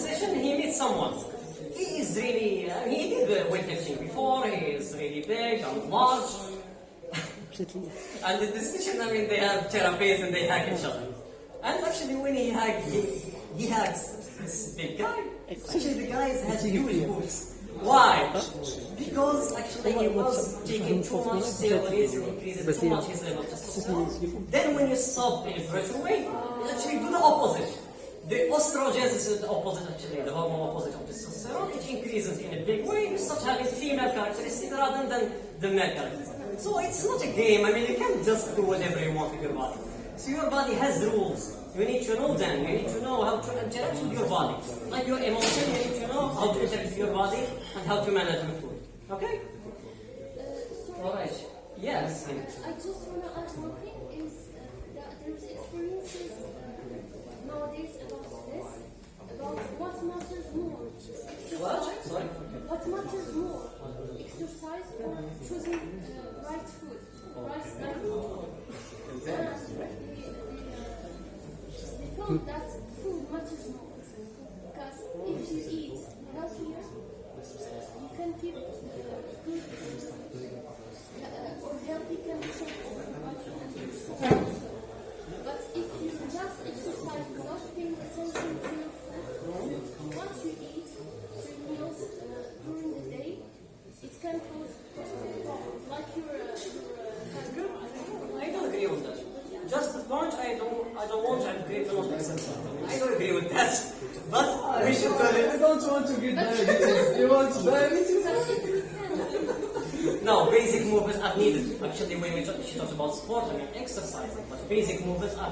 session, he meets someone. He is really, uh, he did the weightlifting before, he is really big and large. and the session, I mean, they have therapies and they hug each other. And actually, when he hugged, he, he hugs this big guy. Actually, the guy has huge boobs. Why? Because actually he was taking too much steroids, increases too much his level of testosterone. Then when you stop in a gradual way, you actually do the opposite. The estrogens is the opposite actually, the hormone opposite of testosterone. It increases in a big way. Start having female characteristics rather than the male characteristics. So it's not a game. I mean, you can't just do whatever you want with your body. So your body has rules. You need to know them. You need to know how to interact with your body. Like your emotion, you need to know how to interact with your body and how to manage your food. Okay? All right. Yes. I just want to ask one thing is uh, that there's experiences uh, nowadays what matters more, What? what matters more, exercise or choosing uh, right food, right diet. They found that food matters more because if you eat healthier, you can keep uh, good uh, or healthy conditions over the body and yourself. But if you just exercise without paying attention to your food, what you eat, your meals uh, during the day, it can cause problems like your, uh, your uh, I don't agree with that. Just the point, I don't, I don't want to agree to not exercise. I mean, I don't agree with that. But we should call I it. don't want to get diabetes. You want diabetes? No, basic movements are needed. Actually, when we talk, she talks about sport, I mean exercising, but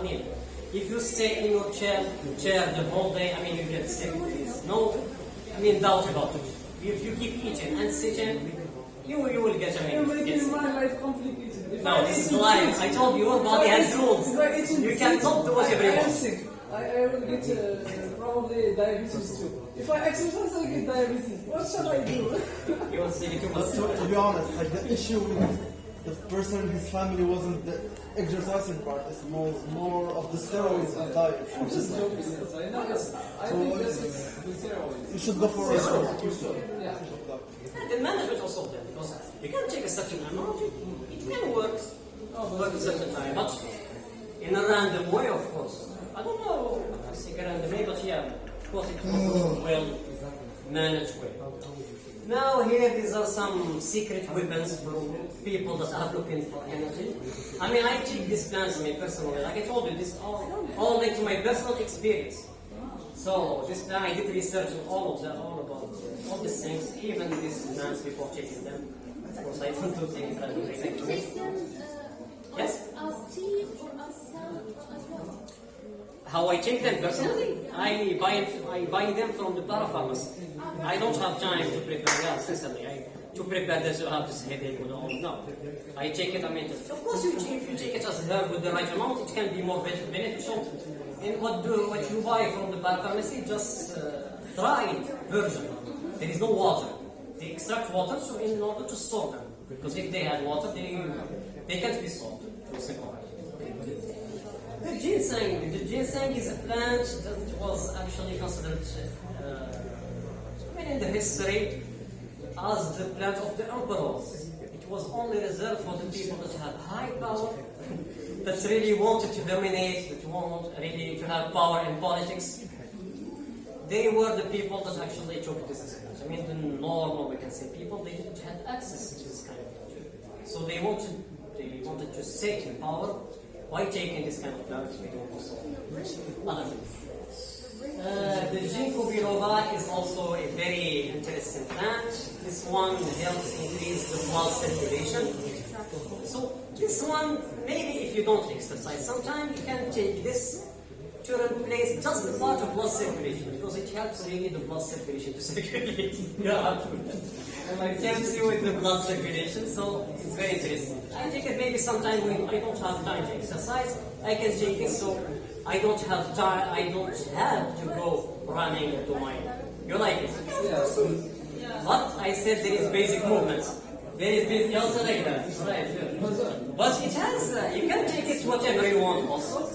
basic movements. If you stay in your chair, chair the whole day, I mean, you get sick. There's no, I mean, doubt about it. If you keep eating and sitting, you, you will get, I You're mean, get making sick. my life complicated. If No, I this is eat life. I told you, your body has rules. if I eat in You six, cannot do whatever you I am want. sick. I, I will get uh, probably diabetes too. If I exercise, I get diabetes. What shall I do? You will see too much. But to, to be honest, like the issue with the person, his family wasn't the exercising part, it was more of the steroids and diet. I'm just joking. Yes, I know. Yes, I think that uh, it's the steroids. You should go for a Yeah. The management also of them, because you can take a certain amount, it, it can work, oh, work a certain time, but in a random way, of course. I don't know, I think a random way, but yeah, of course it was a mm. well managed way. Now here, these are some secret weapons for people that are looking for energy. I mean, I take these plans, mean, personally, like I told you, this all, all linked to my personal experience. So this plan, I did research on all of them, all about all these things, even these plans before taking them. Of course, I don't do things. You like take them uh, Yes. as, tea or as as what? How I take them personally, I buy it, I buy them from the parapharmacy. I don't have time to prepare. Yeah, sincerely, I, to prepare this, you have this headache with all. No, I take it. I mean, of course, you, if you take it as herb with the right amount, it can be more beneficial. And what do what you buy from the para pharmacy? just uh, dried version. There is no water. They extract water so in order to store them. Because if they had water, they they can't be stored. The ginseng, the ginseng is a plant that was actually considered, uh, I mean, in the history, as the plant of the emperors. It was only reserved for the people that had high power, that really wanted to dominate, that wanted really to have power in politics. They were the people that actually took this plant. I mean, the normal, we can say, people, they didn't have access to this kind of plant. So they wanted, they wanted to sit in power by taking this kind of plants, we also other. Uh, the ginkgo biloba is also a very interesting plant. This one helps increase the blood circulation. So this one, maybe if you don't exercise, sometimes you can take this to replace just the part of blood circulation because it helps really the blood circulation to circulate. yeah, and it helps you with the blood circulation, so it's very interesting. I take it maybe sometime when I don't have time to exercise, I can take it so I don't have time, I don't have to go running to my. You like it? But I said there is basic movements. There is basic also like that. Right. But it has, uh, you can take it whatever you want also.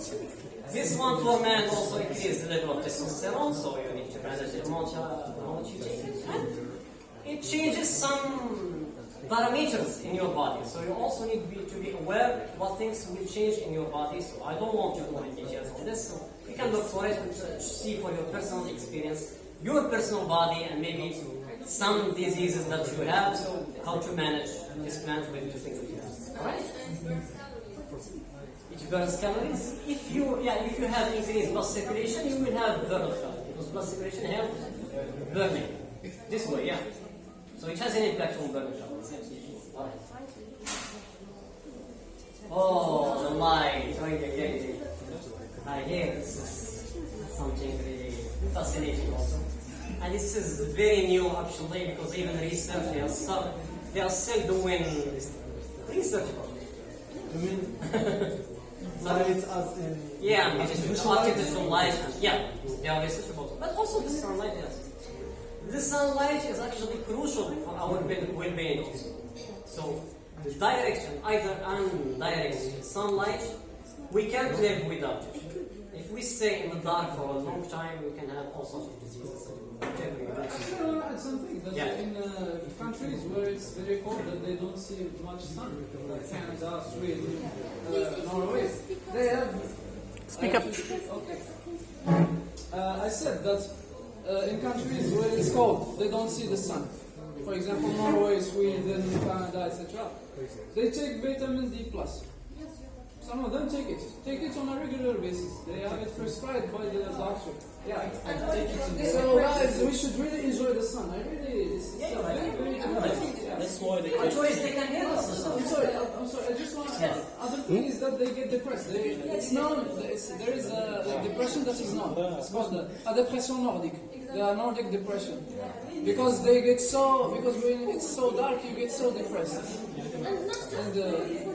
This one for man also increases the level of testosterone, so you need to manage it how much you take. And it changes some parameters in your body, so you also need to be, to be aware what things will change in your body. So I don't want to go into details on this. So you can look for it and uh, see for your personal experience, your personal body, and maybe some diseases that you have. So how to manage this plant with the things that you? It burns calories. If you yeah, if you have increased blood circulation, you will have burn of calories because blood circulation helps burning. This way, yeah. So it has an impact on burning calories. Alright. Oh, the light. Oh, yeah, yeah, yeah. I hear this is something really fascinating also. And this is very new actually because even research they are still, they are still doing research about it. Light as in Yeah, it is artificial artificial light. Yeah, they are. But also the sunlight, yes. The sunlight is actually crucial for our well- well-being also. So, the direction, either undirected sunlight, we can't live without it. If we stay in the dark for a long time, we can have all sorts of diseases. whatever you do. Actually, I want to add something that Yeah. in uh, countries where it's cold that they don't see much sun, like Canada, Sweden, uh, Norway, they have. Speak up. Okay. Uh, I said that uh, in countries where it's cold, they don't see the sun. For example, Norway, Sweden, Canada, etc. They take vitamin D plus. Some of them take it. Take it on a regular basis. They have it prescribed by the doctor. Yeah. So guys, we should really enjoy the sun. I really, it's, it's Yeah, a very, very good thing. Yeah. That's why they What choice they can hear us? I'm sorry, I'm I'm sorry. I just want to. Yeah. Other thing is that they get depressed. They, it's known. It's, there is a, a depression that is known. It's called the, a depression nordic. The Nordic depression. Because they get so because when it's so dark, you get so depressed. And not just And, uh,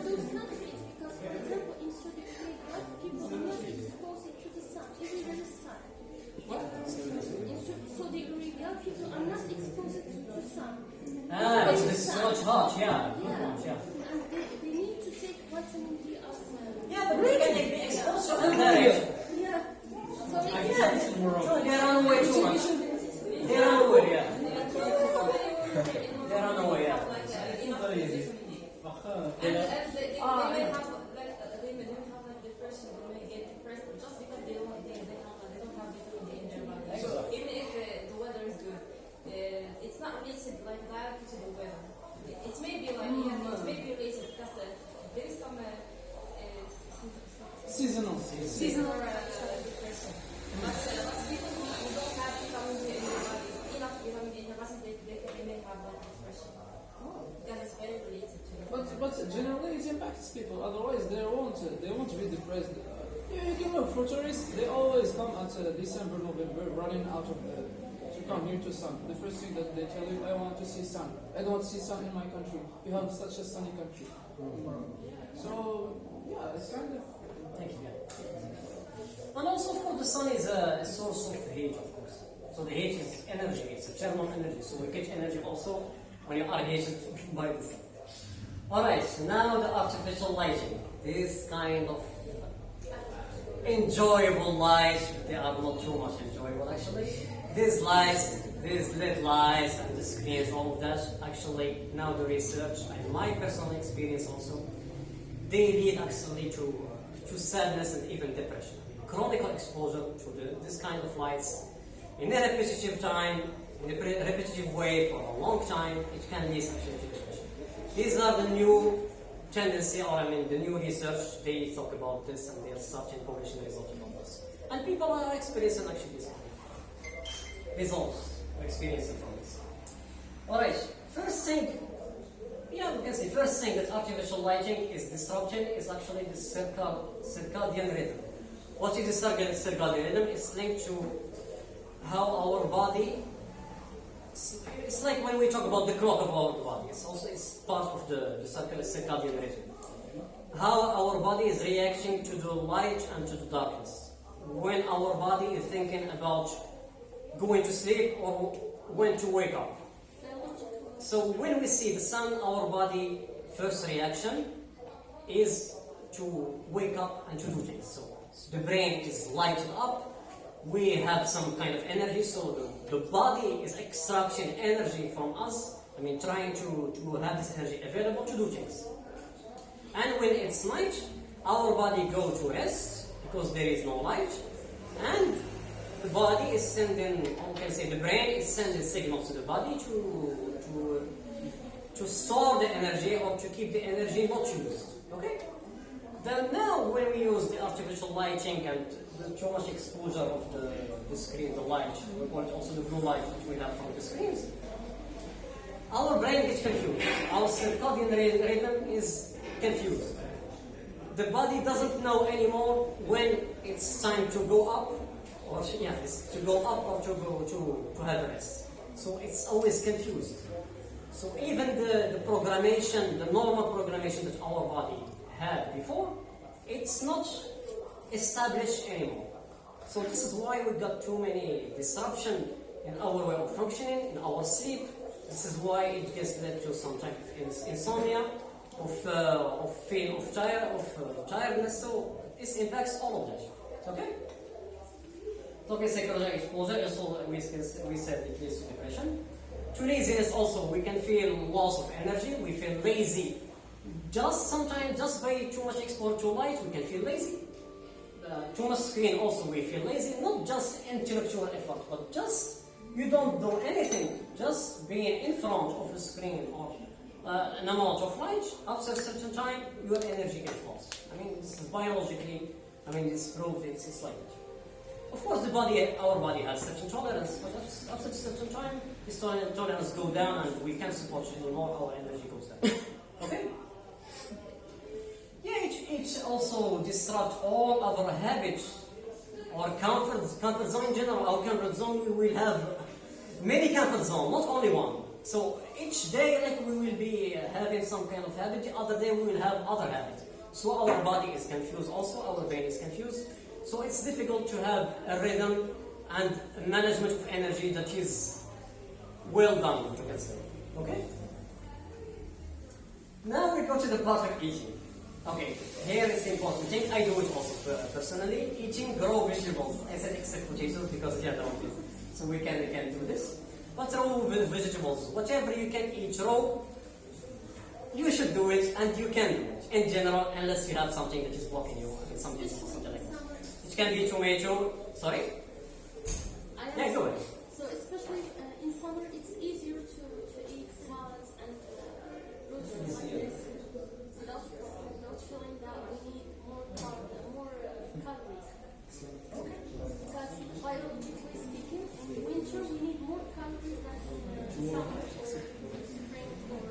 Ah, it's, it's so much hot, yeah. Yeah. much, yeah. And they, they need to take vitamin D as well. Yeah, but we can be exposed to undirected. Yeah. So they Yeah, can. so they run away too much. They run away, yeah. They run away, yeah. And, and they, they, Ah, they may yeah. have like uh, they may don't have like depression, they may get depressed just because they don't they, they have they don't have vitamin D in their body. So even if uh, the weather is good, uh, it's not related like directly to the weather. It, it may be like yeah, it may be related because uh, there is some uh, uh, Seasonal. seasonal uh, depression. But, uh, but people who, who don't have vitamin D in their body, enough vitamin D in their body, they, they, they may have like depression. That is very related to it. But but generally it impacts people. Otherwise they won't they won't be depressed. Uh, yeah, you can look for tourists. They always come at uh, December, November, running out of the to come here to sun. The first thing that they tell you, I want to see sun. I don't see sun in my country. You have such a sunny country. Mm-hmm. So yeah, it's kind of. Thank you. And also, of course, the sun is a source of heat, of course. So the heat is energy, it's a thermal energy. So we get energy also when you are heated by the sun. Alright, now the artificial lighting. This kind of enjoyable lights, they are not too much enjoyable actually. These lights, these LED lights and screens, all of that, actually now the research and my personal experience also, they lead actually to, uh, to sadness and even depression. Chronic exposure to the, this kind of lights in a repetitive time, in a repetitive way for a long time, it can lead actually to depression. These are the new tendency, or I mean the new research, they talk about this and they are starting publishing results about this. And people are experiencing actually this results, or experiencing from this. Alright, first thing yeah, we can say first thing that artificial lighting is disrupting is actually the circad, circadian rhythm. What is the circadian rhythm? It's linked to how our body. It's, it's like when we talk about the clock of our body. It's also it's part of the, the circadian rhythm. How our body is reacting to the light and to the darkness. When our body is thinking about going to sleep or when to wake up. So when we see the sun, our body first reaction is to wake up and to do things. So the brain is lighted up. We have some kind of energy, so the, the body is extracting energy from us. I mean, trying to, to have this energy available to do things. And when it's night, our body go to rest because there is no light, and the body is sending, or we can say the brain is sending signals to the body to to to store the energy or to keep the energy not used. Okay. Then now when we use the artificial lighting and the too much exposure of the, the screen, the light, we it also the blue light that we have from the screens, our brain gets confused. Our circadian rhythm is confused. The body doesn't know anymore when it's time to go up or yeah, to go up or to go to, to rest. So it's always confused. So even the, the programmation, the normal programmation that our body had before, it's not established anymore. So this is why we got too many disruption in our way of functioning, in our sleep. This is why it gets led to some type of ins- insomnia, of, uh, of feeling of, tire, of uh, tiredness. So this impacts all of that. Okay? Talking psychological exposure, also we, we said it leads to depression. To laziness also, we can feel loss of energy, we feel lazy. Just sometimes, just by too much exposure to light, we can feel lazy. Uh, too much screen also we feel lazy, not just intellectual effort, but just you don't do anything, just being in front of a screen or uh, an amount of light, after a certain time, your energy gets lost. I mean, this is biologically, I mean, it's proved, it's, it's like. Of course, the body, our body has certain tolerance, but after- a certain time, this toler- tolerance go down and we can't support it anymore, our energy goes down. Okay? Yeah, it, it also disrupt all our habits or comfort, comfort zone in general. Our comfort zone, we will have many comfort zone, not only one. So each day, like we will be having some kind of habit, the other day we will have other habit. So our body is confused also, our brain is confused. So it's difficult to have a rhythm and a management of energy that is well done, you can say. Okay? Now we go to the part of eating. Okay, here is the important thing. I do it also personally. Eating raw vegetables. I said except potatoes because they are the only. So we can, we can do this. But raw ve- vegetables, whatever you can eat raw, you should do it and you can do it in general unless you have something that is blocking you. Something, something like can be tomato. Sorry? I Yeah, go ahead. So especially uh, in summer, it's easier to, to eat salads and uh, roaches like this without, without feeling that we need more, cal- uh, more uh, calories. Because biologically speaking, in winter we need more calories than in summer or spring or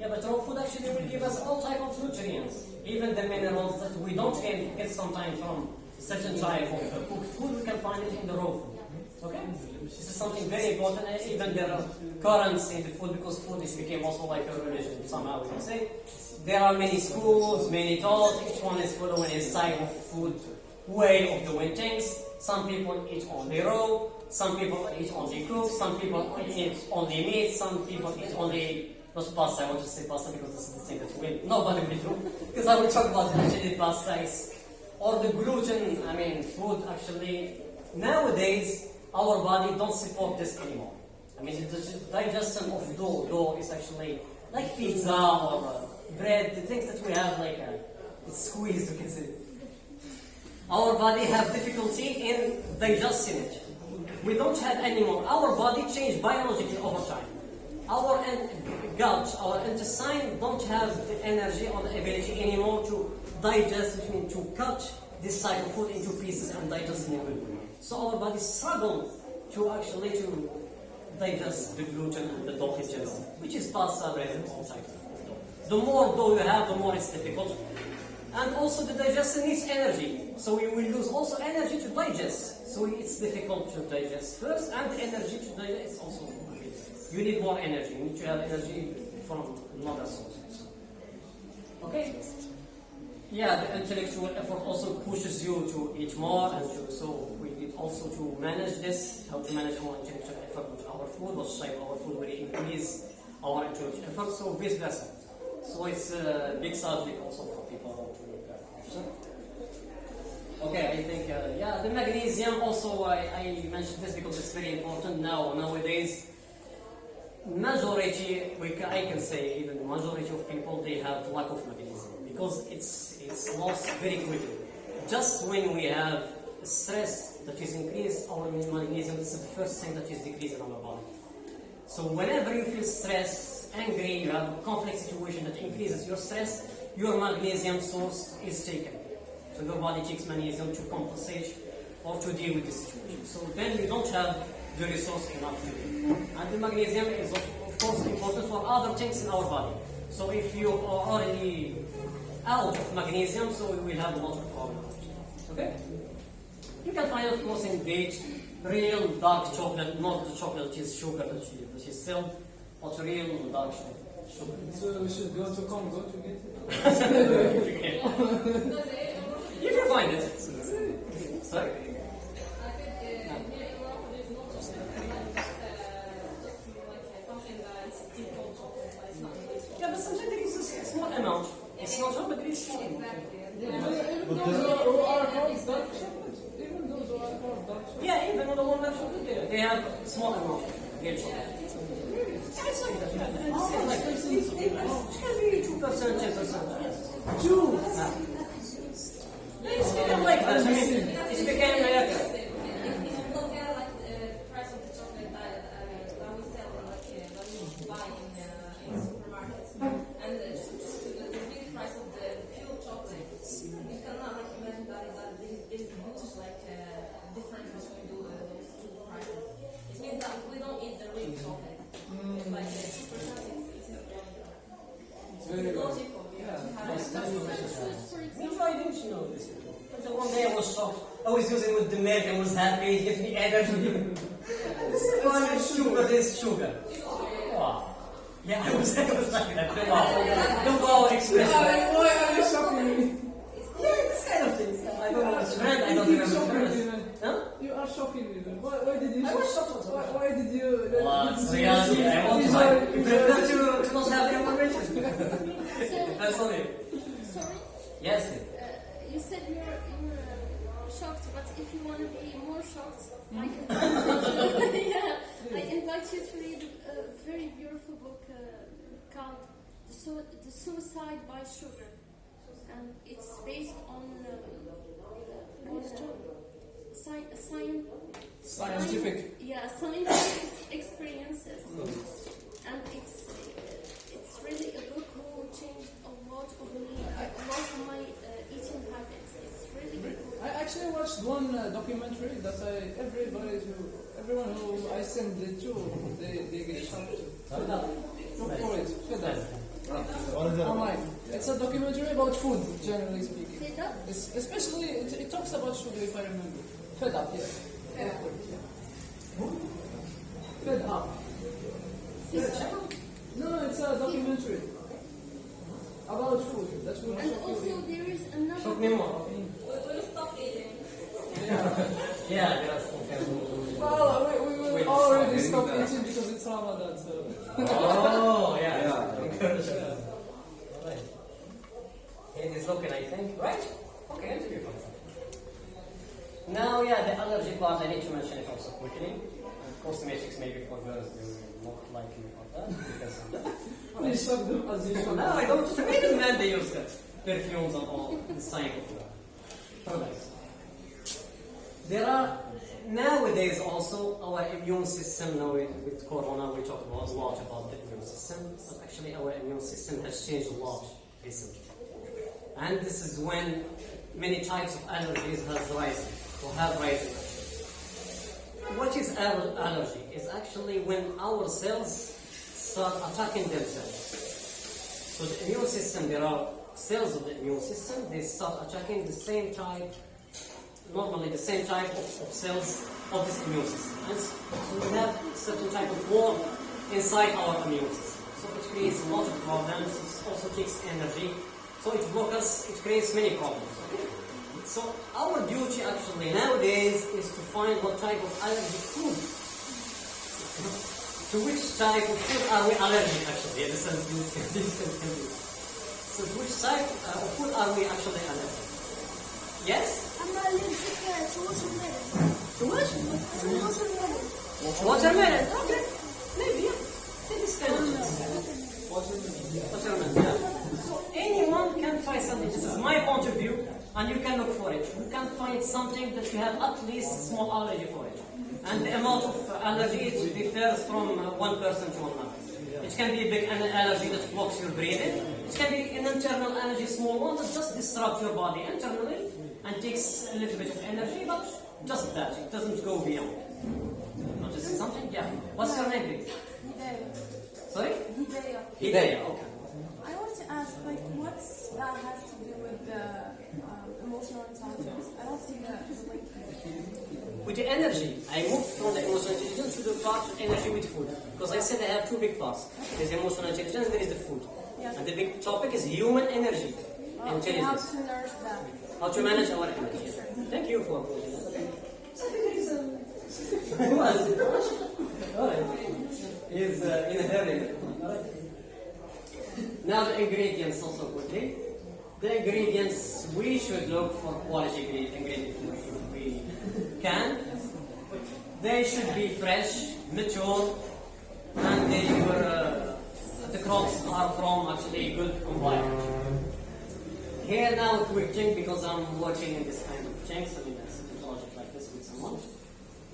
Yeah, but raw food actually will give us all type of nutrients. Even the minerals that we don't get, sometimes from certain type of cooked food, we can find it in the raw food. Okay? This is something very important. And even there are currents in the food because food is became also like a religion somehow we can say. There are many schools, many thoughts. Each one is following his type of food way of doing things. Some people eat only raw. Some people eat only cooked. Some people eat only meat. Some people eat only not pasta. I want to say pasta because this is the thing that will nobody will do. because I will talk about actually pasta is or the gluten. I mean, food actually nowadays our body don't support this anymore. I mean, the digestion of dough, dough is actually like pizza or uh, bread. The things that we have like uh, it's squeezed, you can see. Our body have difficulty in digesting it. We don't have anymore. Our body changed biologically over time. Our gut, our intestine don't have the energy or the ability anymore to digest, which means to cut this type of food into pieces and digest it. So our body struggle to actually to digest the gluten and the dough which is pasta, bread, and all types of dough. The more dough you have, the more it's difficult. And also the digestion needs energy. So we will lose also energy to digest. So it's difficult to digest first and the energy to digest is also you need more energy. You need to have energy from another source. Okay? Yeah, the intellectual effort also pushes you to eat more and to, so we need also to manage this, how to manage our intellectual effort with our food, type of our food will increase our intellectual effort, so vice versa. So it's a big subject also for people to look at. Okay, I think, uh, yeah, the magnesium also, I, I mentioned this because it's very important now, nowadays. Majority, we I can say, even the majority of people, they have lack of magnesium because it's, it's lost very quickly. Just when we have stress that is increased, our magnesium is the first thing that is decreased in our body. So whenever you feel stress, angry, you have a conflict situation that increases your stress, your magnesium source is taken. So your body takes magnesium to compensate or to deal with the situation. So then you don't have the resource enough to do. And the magnesium is of, of course important for other things in our body. So if you are already out of magnesium, so we will have a lot of problems. Okay? You can find of course in date real dark chocolate, not the chocolate which is sugar that is, that is sold, but real dark chocolate. So we should go to Congo to get it. if you can. If you find it. Sorry? I think uh, here in Morocco there's no chocolate. Like, just, uh, just like uh, something that is typical chocolate, but it's not really chocolate. Yeah, but sometimes there is a small amount. It's not all, but there is small amount. Exactly. Yeah, even But those the- who are called dark chocolate, even those who are called dark chocolate. Yeah, even on the one that chocolate there, they have small amount. Real chocolate. Yeah, it's like that. Yeah, it's like this. It's, it can be two percent, ten percent. Yes. Two! It's become like that. I mean, it's became like that. If you look at like the price of the chocolate that, uh, that we sell, like uh, that we buy in, uh, in supermarkets, and uh, to, to the, the big price of the pure chocolate, you cannot like imagine that is that there is there is huge like uh, difference between the, uh, those two prices. It means that we don't eat the real chocolate. It's like uh, two percent. It's, it's, It's very it's good. logical. Yeah. Yes, But you can choose, for Me example, too, I didn't know this. Until one day I was shocked. I was using with the milk, I was happy, it gives me energy. this is fun, sugar, this sugar. Wow. Yeah, I was, I was like that. Wow. The wow expression. Why are you shocking? Yeah, this kind of thing. I don't know friend, I don't remember man. Huh? You are shocking me. Why, why did you? I was shocked. Why, why did you? Did it's reality. I want to you prefer the information. That's it. sorry, Yes. uh, you said you're, you're shocked, but if you want to be more shocked, I invite you, yeah, I invite you to read a very beautiful book uh, called the, the Suicide by Sugar. And it's based on, uh, sci- science, Scientific. yeah, scientific experiences. And it's it's really a book who changed a lot of me, a lot of my uh, eating habits. It's really good. I actually watched one uh, documentary that I everybody who everyone who I send it to they, they get shocked to. Look for it. Fed up. What is that? Online. It's a documentary about food, generally speaking. Fed up? It's, especially it, it talks about sugar if I remember. Fed up, yeah. Fed up. Fed up. No, it's a documentary about food. That will And shock also you. there is another Shock me more. We will stop eating. Yeah, there are some kind of- Well, we, we will Wait, already stop stop eating because it's Ramadan, so. Oh, yeah. Yeah. Encourage us. Alright. It is looking, I think, right? Okay, interview fine. Now, yeah, the allergy part, I need to mention it also quickly. And cosmetics, maybe for girls, they will not like me for that. Because of that. Please shock them as usual. No, I don't. Maybe men they use that. Perfumes and all the sign of products. There are nowadays also our immune system. Now with, with Corona, we talk about, a lot about the immune system, but actually our immune system has changed a lot recently. And this is when many types of allergies has risen or have risen. What is allergy? Is actually when our cells start attacking themselves. So the immune system, there are cells of the immune system, they start attacking the same type, normally the same type of, of cells of this immune system. And so we have certain type of war inside our immune system. So it creates a lot of problems, it also takes energy, so it blocks it creates many problems. Okay? So our duty actually nowadays is to find what type of allergic food to which type of food are we allergic actually? Yeah, this is this is. So to which type uh, of food are we actually allergic? Yes? I'm allergic to watermelon. Too much? To watermelon. Watermelon. Okay. Maybe, yeah. Take this kind of. Watermelon, yeah. So anyone can try something. This is my point of view, and you can look for it. You can find something that you have at least small allergy for it. And the amount of allergy it differs from uh, one person to another. It can be a big an- allergy that blocks your breathing. It can be an internal allergy, small one that just disrupts your body internally and takes a little bit of energy, but just that. It doesn't go beyond. Noticing something? Yeah. What's your name, please? Sorry? Hidayah. Hidayah. Okay. I want to ask, like, what that has to do with the um, emotional intelligence? I don't see the, the link here. With the energy, I moved from the emotional intelligence to the part of energy with food. Because I said I have two big parts. There's emotional intelligence, and there is the food. Yeah. And the big topic is human energy. Uh, how to nourish that? How to manage our energy. Thank you for Who was it? Alright. He's uh, in a hurry. Now the ingredients also quickly. The ingredients, we should look for quality ingre- ingredients we can. They should be fresh, mature, and they were, uh, the crops are from actually good environment. Here now a quick thing because I'm working in this kind of things, I mean a project like this with someone.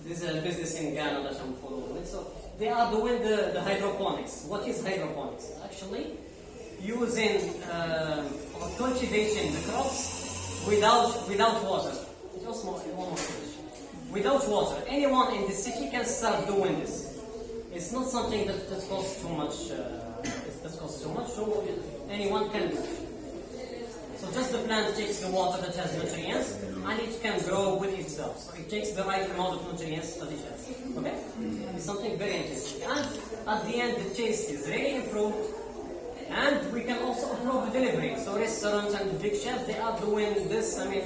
This is a business in Ghana that I'm following. So they are doing the, the hydroponics. What is hydroponics? Actually, using um, or cultivating the crops without without water. Just more, one more finish. Without water. Anyone in the city can start doing this. It's not something that, that costs too much. Uh, that costs too much. So anyone can do. So just the plant takes the water that has nutrients and it can grow with itself. So it takes the right amount of nutrients that it has. Okay? It's something very interesting. And at the end the taste is really improved and we can also improve the delivery. So restaurants and big chefs they are doing this, I mean,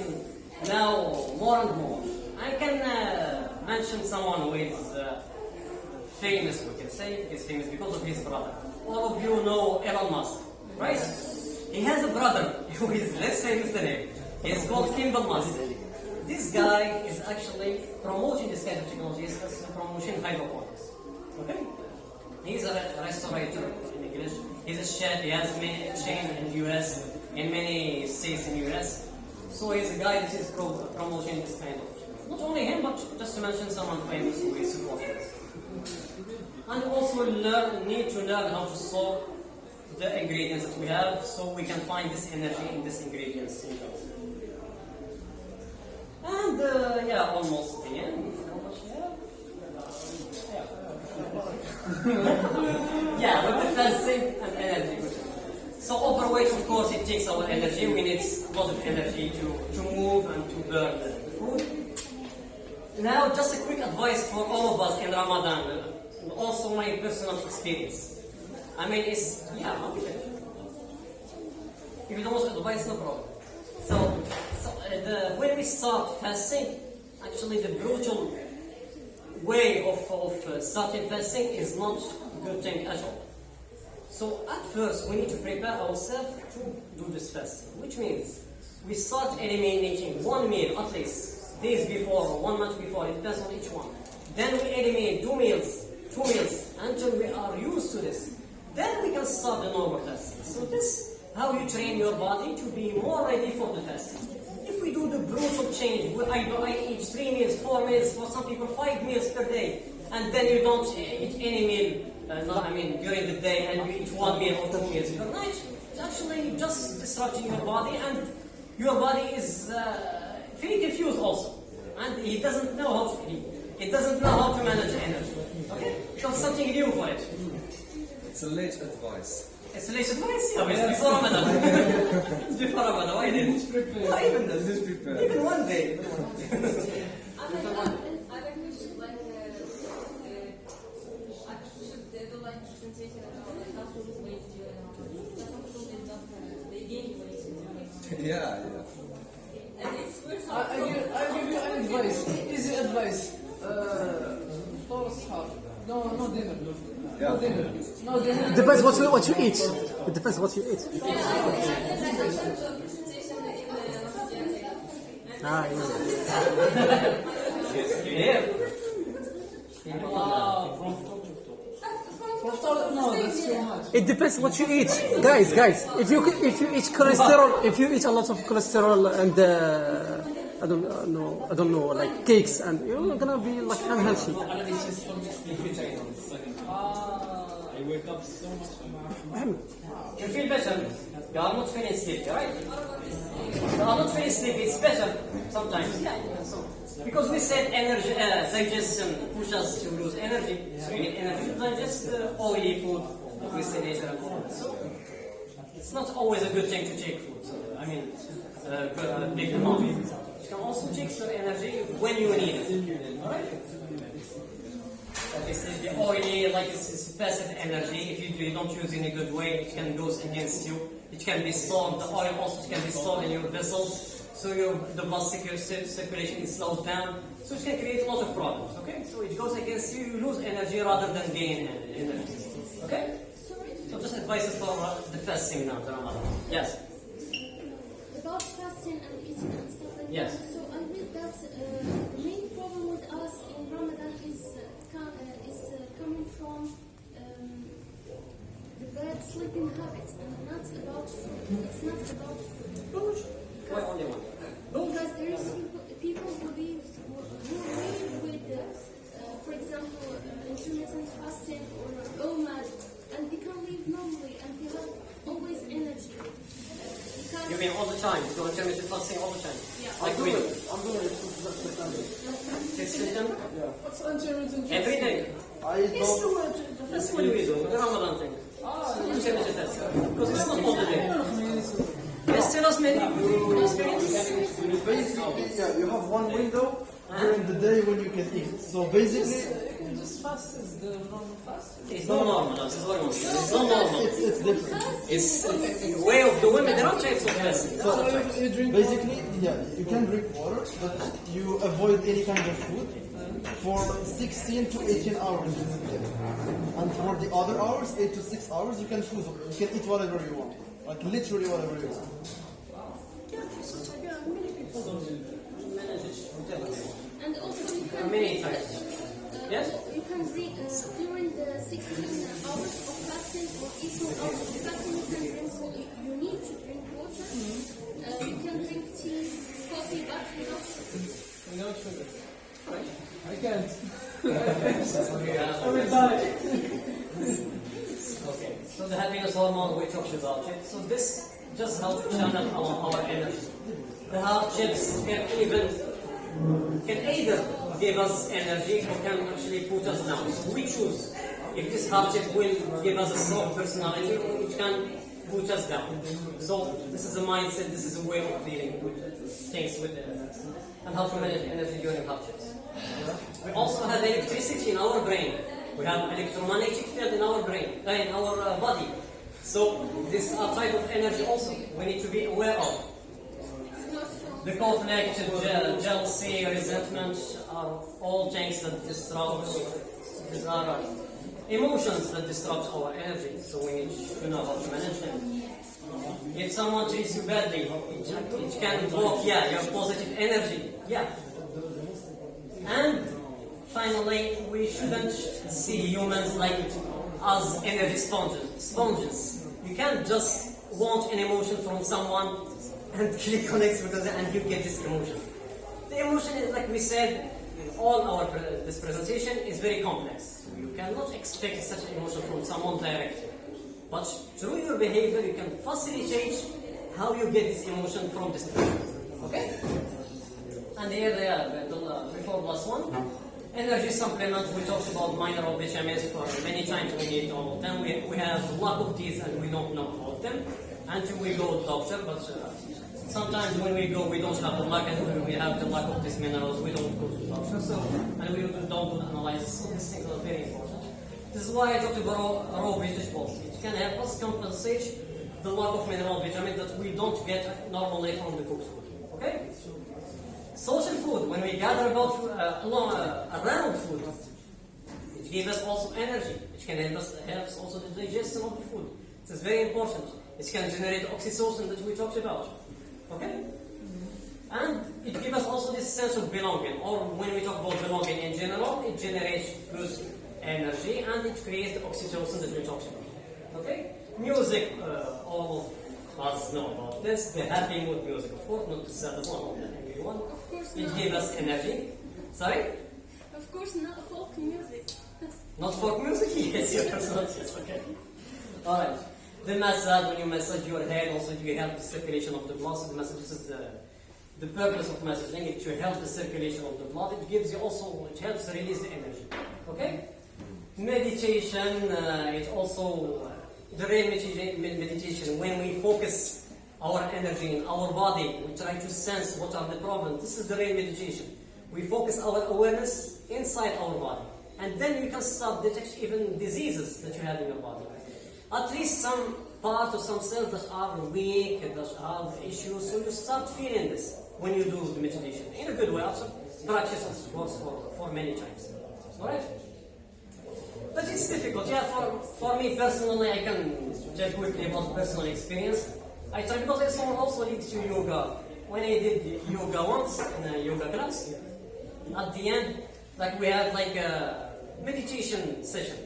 now more and more. I can uh, mention someone who is uh, famous, we can say, he's famous because of his brother. All of you know Elon Musk, right? He has a brother who is less famous than him. He's called Kimball Musk. This guy is actually promoting this kind of technology, he's promoting hydroponics. Okay? He's a re- restaurateur in English. He's a chef. He has many chain in the US, in many states in US. So he's a guy that is pro- promoting this kind of. Not only him, but just to mention someone famous who is supporting. And also learn, need to learn how to solve the ingredients that we have, so we can find this energy in these ingredients. in. And uh, yeah, almost the end. Yeah, with the energy. So overweight, of course, it takes our energy. We need a lot of energy to, to move and to burn the food. Now, just a quick advice for all of us in Ramadan, and also my personal experience. I mean, it's, yeah, okay. If you don't want advice, no problem. So, so uh, the, when we start fasting, actually the brutal way of, of uh, starting fasting is not a good thing at all. So at first we need to prepare ourselves to do this fasting, which means we start eliminating one meal at least days before or one month before, it depends on each one. Then we eliminate two meals, two meals until we are used to this. Then we can start the normal fasting. So this is how you train your body to be more ready for the fasting. If we do the brutal change, where I, I eat three meals, four meals, for some people five meals per day, and then you don't eat any meal, uh, no, I mean during the day, and you eat one meal or two meals per night, it's actually just disrupting your body, and your body is uh, very confused also, and he doesn't know how to eat. He doesn't know how to manage energy. Okay, so something new for it. It's a late advice. It's a late advice, yeah, but it's before Ramadan. it's before Ramadan, why didn't? Not even this. Just prepare. Even one day. I think, I think we should like, uh, uh, I should uh, do like presentation about like how to lose weight during Ramadan. That's not totally just uh, they gain weight during yeah, yeah. And it's first I, I, give, I give you an advice, easy advice. Uh, for ashab. No, dinner. No dinner. No dinner. Depends what you what you eat. It depends what you eat. Ah. Yeah. Wow. No, that's too much. It depends what you eat, guys. Guys, if you if you eat cholesterol, if you eat a lot of cholesterol and uh, I don't uh, know, I don't know, like cakes, and you're gonna be like unhealthy. You feel better. You are not feeling sleepy, right? You are not feeling sleepy. It's better sometimes. Yeah. So, because we said energy, uh, digestion pushes us to lose energy. So we need energy to digest uh, oily food, We say food. So it's not always a good thing to take food. So, I mean, uh, big uh, amount. You can also take some energy when you need it. All right. Like it's the oily, like it's, it's passive energy. If you, you don't use it in a good way, it can go against you. It can be stored. The oil also can be stored in your vessels, so your the blood circulation is slowed down. So it can create a lot of problems. Okay, so it goes against you. You lose energy rather than gain energy. Okay. So just advice for the fasting now. Yes. about fasting and eating Yes. that. So I read that uh, the main problem with us in Ramadan is uh, com- uh, is uh, coming from um, the bad sleeping habits and not about food. It's not about food. Why only one? Because there is people, people who live who who live with, uh, uh, for example, uh, intermittent fasting or OMAD, and they can live normally and they have always energy. Uh, because You mean all the time? You go intermittent fasting all the time? Yeah. Like I'm we doing do. it. I'm doing it since September. Six system? What's intermittent Every day. I don't. That's what we do. The Ramadan thing. Intermittent fasting. Because it's not all the day. Yes, tell us maybe your experience. Basically, yeah, you have one window during the day when you can eat. So basically, Just fast is the normal fast. It's not normal, that's what I'm saying. It's not normal. it's, it's different. It's the way of the women, they're not types of fasting. So you, you drink Basically, yeah, you can drink water, but you avoid any kind of food for 16 to 18 hours in the day. And for the other hours, 8 to 6 hours, you can food, you can eat whatever you want. Like literally whatever you want. Wow. Yeah, so many people. And also you can Many times. Yes? You can drink uh, during the 16 hours of fasting or 18 hours of fasting. You can drink. wa- You need to drink water. Uh, you can drink tea, coffee, but without sugar. without sugar. I can't. I will die. Okay. So the happiness hormone we talked about it. So this just helps channel our, our energy. The hardships can even can either give us energy or can actually put us down. So we choose if this hardship will give us a strong personality it can put us down. So this is a mindset, this is a way of dealing with things with uh, and how to manage energy during hardships. We also have electricity in our brain. We have electromagnetic field in our brain, uh, in our uh, body. So this uh, type of energy also we need to be aware of. The conflict, je- jealousy, resentment are all things that disrupt, uh, emotions that disrupt our energy. So we need to know how to manage them. If someone treats you badly, it, it can block, yeah, your positive energy. Yeah. And finally, we shouldn't see humans like as energy sponges. Sponges. You can't just want an emotion from someone and click on it because and you get this emotion. The emotion is like we said in all our pre- this presentation is very complex. You cannot expect such an emotion from someone directly. But through your behavior, you can facilitate how you get this emotion from this person. Okay? And here they are, the, before plus one. Energy supplement, we talked about mineral vitamins for many times we need all of them. We, we have a lot of these and we don't know all of them until we go to doctor, but uh, sometimes when we go we don't have the lack and when we have the lack of these minerals we don't go to the doctor. So, and we don't do the analysis, so these things are very important. This is why I talked about raw, vegetables. It can help us compensate the lack of mineral vitamin that we don't get normally from the cooked food. Okay? Social food, when we gather about uh, along, uh, around food, it gives us also energy. It can help us helps also the digestion of the food. This is very important. It can generate oxytocin that we talked about. Okay? And it gives us also this sense of belonging, or when we talk about belonging in general, it generates good energy and it creates the oxytocin that we talked about. Okay? Music, uh, all of us know about this. The happy mood music, of course, not the sad one, not the angry one. Of course It gives us energy. Sorry? Of course not folk music. Not folk music? Yes, yes, yes, okay. Alright. The massage, when you massage your head, also you help the circulation of the blood. So the massage this is the, the purpose of massaging, it to help the circulation of the blood. It gives you also, it helps release the energy. Okay? Meditation uh, is also uh, the real med- meditation. When we focus our energy in our body, we try to sense what are the problems. This is the real meditation. We focus our awareness inside our body, and then we can start detect even diseases that you have in your body. At least some part of some cells that are weak, that have issues. So you start feeling this when you do the meditation in a good way. Also, practice course for, for many times. Alright? But it's difficult. Yeah, for, for me personally, I can tell quickly about personal experience. I try because I saw also leads to yoga. When I did yoga once in a yoga class, at the end, like we had like a meditation session.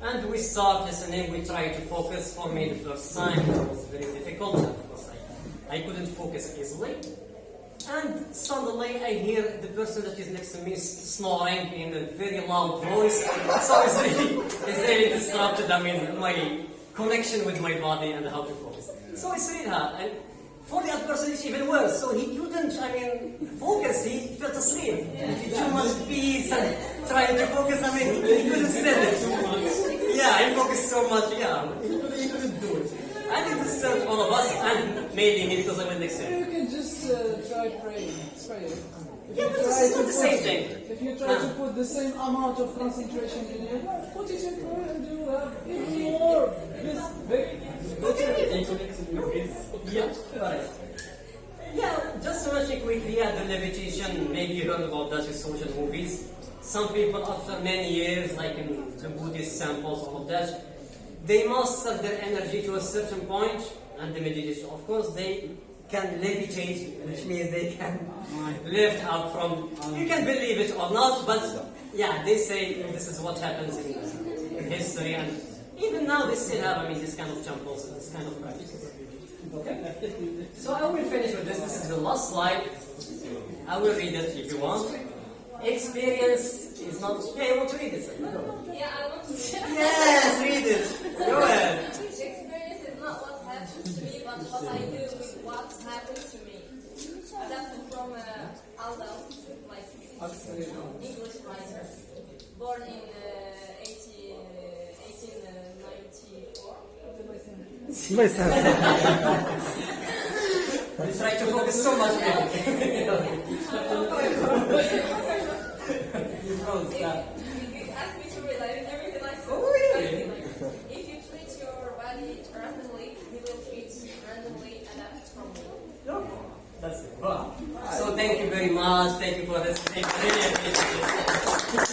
And we start listening, we try to focus. For me, the first time it was very difficult because I, I couldn't focus easily. And suddenly I hear the person that is next to me snoring in a very loud voice. So it's really, it's really disrupted, I mean, my connection with my body and how to focus. So I really hard. And for the other person, it's even worse. So he couldn't, I mean, focus. He felt asleep. He too much peace and trying to focus. I mean, he couldn't stand it. Yeah, he focused so much. Yeah, he couldn't do it. And it disturbed all of us and maybe me because I went next him. You can just uh, try praying. Pray. If Yeah, but try it's not the same thing. If you try to put the same amount of concentration in your life, put it in prayer and you have even more. This big. Yeah, right. Yeah, just to mention quickly, yeah, the levitation, maybe you heard about that in social movies. Some people, after many years, like in the Buddhist samples, all of that, they master their energy to a certain point, and the meditation, of course, they can levitate, which means they can lift up from. You can believe it or not, but yeah, they say this is what happens in, in history, and even now they still have, I mean, this kind of temples, this kind of practices. Okay? So I will finish with this. This is the last slide. I will read it if you want. Experience is not. Yeah, you want to read it? Yeah, I want to. Yes, read it. Go ahead. Experience is not what happens to me, but what I do with what happens to me. Adapted from uh, Aldous, like English writer, born in uh, 18, uh, 1894. Nice to have You try to focus so much. If Yeah. you you ask me to everything I say. Oh, really? Like If you treat your body randomly, you will treat randomly adapt from you. That's it. Wow. So thank you very much. Thank you for this. Thank you. Really appreciate it.